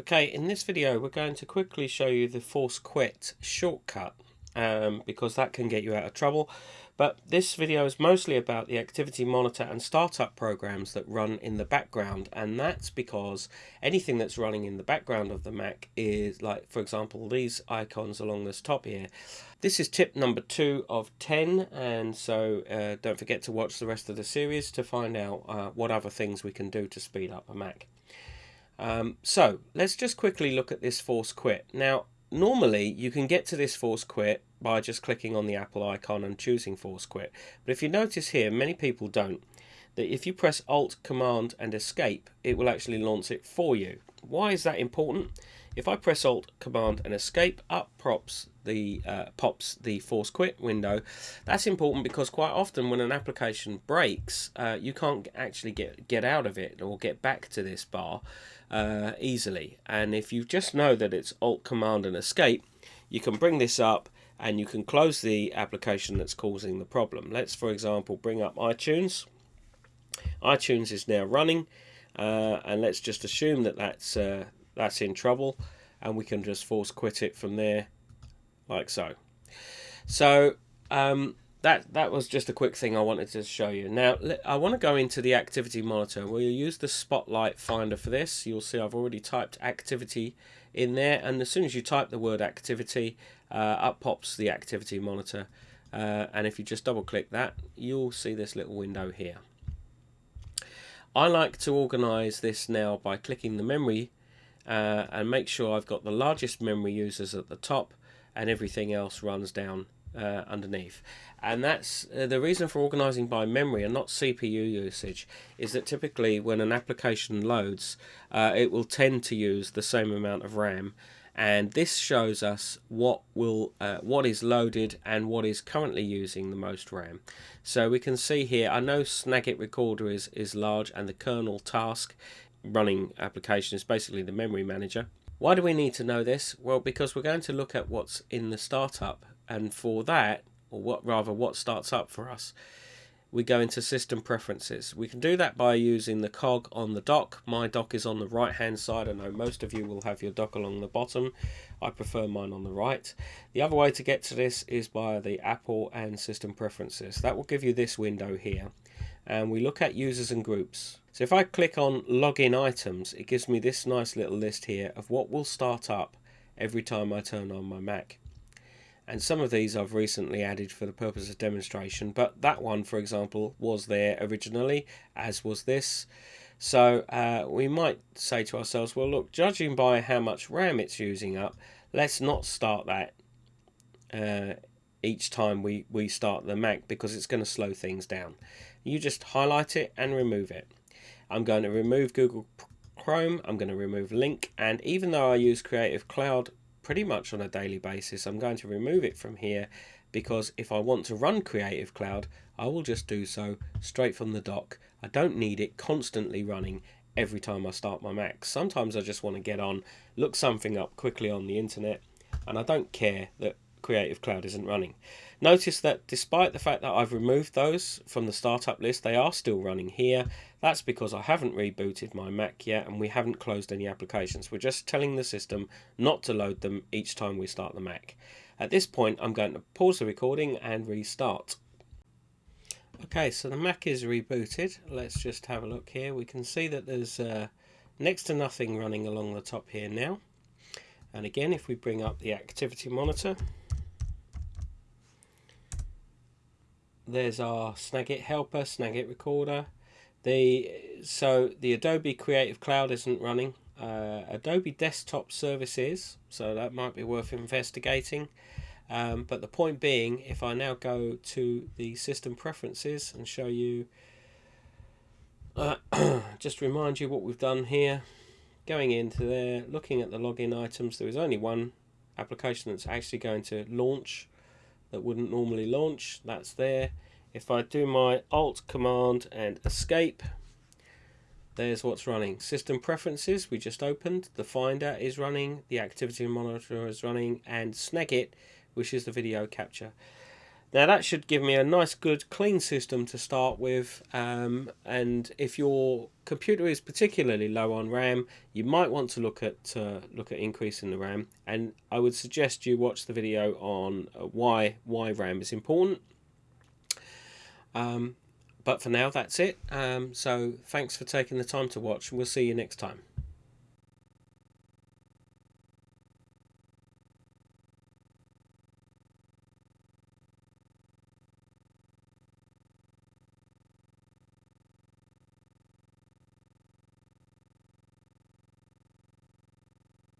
Okay, in this video we're going to quickly show you the force quit shortcut um, because that can get you out of trouble. But this video is mostly about the activity monitor and startup programs that run in the background and that's because anything that's running in the background of the Mac is like for example these icons along this top here. This is tip number two of 10 and so uh, don't forget to watch the rest of the series to find out uh, what other things we can do to speed up a Mac. Um, so let's just quickly look at this force quit. Now, normally you can get to this force quit by just clicking on the Apple icon and choosing force quit. But if you notice here, many people don't, that if you press Alt, Command and Escape, it will actually launch it for you. Why is that important? If I press Alt, Command and Escape, up pops the uh, pops the force quit window. That's important because quite often when an application breaks, uh, you can't actually get get out of it or get back to this bar uh, easily. And if you just know that it's Alt, Command and Escape, you can bring this up and you can close the application that's causing the problem. Let's, for example, bring up iTunes. iTunes is now running, uh, and let's just assume that that's uh, that's in trouble, and we can just force quit it from there, like so. So um, that that was just a quick thing I wanted to show you. Now I want to go into the activity monitor. We'll use the Spotlight Finder for this. You'll see I've already typed activity in there, and as soon as you type the word activity, uh, up pops the activity monitor. Uh, and if you just double click that, you'll see this little window here. I like to organize this now by clicking the memory uh, and make sure I've got the largest memory users at the top and everything else runs down uh, underneath. And that's uh, the reason for organizing by memory and not CPU usage is that typically when an application loads, uh, it will tend to use the same amount of RAM. And this shows us what will uh, what is loaded and what is currently using the most RAM. So we can see here, I know Snagit Recorder is, is large and the kernel task running application is basically the memory manager. Why do we need to know this? Well, because we're going to look at what's in the startup and for that, or what rather what starts up for us, we go into system preferences. We can do that by using the cog on the dock. My dock is on the right hand side. I know most of you will have your dock along the bottom. I prefer mine on the right. The other way to get to this is by the Apple and system preferences. That will give you this window here. And we look at users and groups. So if I click on login items, it gives me this nice little list here of what will start up every time I turn on my Mac and some of these I've recently added for the purpose of demonstration but that one for example was there originally as was this. So uh, we might say to ourselves well look judging by how much RAM it's using up let's not start that uh, each time we, we start the Mac because it's going to slow things down. You just highlight it and remove it. I'm going to remove Google Chrome I'm going to remove Link, and even though I use Creative Cloud pretty much on a daily basis. I'm going to remove it from here because if I want to run Creative Cloud, I will just do so straight from the dock. I don't need it constantly running every time I start my Mac. Sometimes I just want to get on, look something up quickly on the internet, and I don't care that Creative Cloud isn't running. Notice that despite the fact that I've removed those from the startup list, they are still running here. That's because I haven't rebooted my Mac yet and we haven't closed any applications. We're just telling the system not to load them each time we start the Mac. At this point, I'm going to pause the recording and restart. Okay, so the Mac is rebooted. Let's just have a look here. We can see that there's uh, next to nothing running along the top here now. And again, if we bring up the activity monitor, there's our Snagit helper, Snagit recorder. The so the Adobe Creative Cloud isn't running. Uh, Adobe Desktop Service is, so that might be worth investigating. Um, but the point being, if I now go to the system preferences and show you, uh, just remind you what we've done here, going into there, looking at the login items, there is only one application that's actually going to launch that wouldn't normally launch that's there. If I do my alt command and escape there's what's running. System preferences we just opened. The finder is running the activity monitor is running and snagit which is the video capture Now that should give me a nice good clean system to start with um, and if your computer is particularly low on RAM you might want to look at uh, look at increasing the RAM and I would suggest you watch the video on uh, why why RAM is important. Um, but for now that's it um, so thanks for taking the time to watch and we'll see you next time.